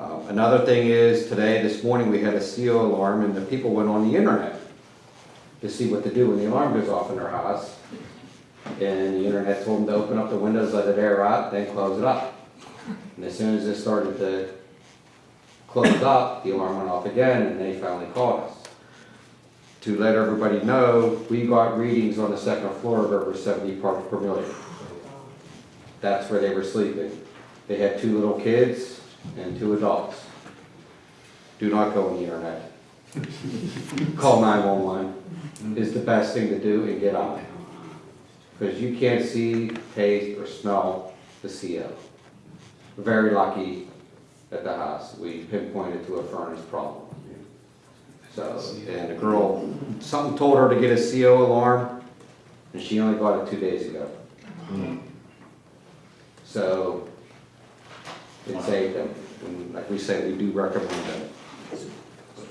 Um, Another thing is, today, this morning, we had a CO alarm and the people went on the internet to see what to do when the alarm goes off in their house. And the internet told them to open up the windows, let it air out, then close it up. And as soon as it started to close up, the alarm went off again and they finally called us. To let everybody know, we got readings on the second floor of over seventy parts per million. That's where they were sleeping. They had two little kids and two adults. Do not go on the internet. Call nine-one-one is the best thing to do and get on it. Because you can't see, taste, or smell the CO. Very lucky at the house, we pinpointed to a furnace problem. So, and the girl, something told her to get a CO alarm, and she only got it two days ago. Hmm. So, saved them, and like we say, we do recommend them.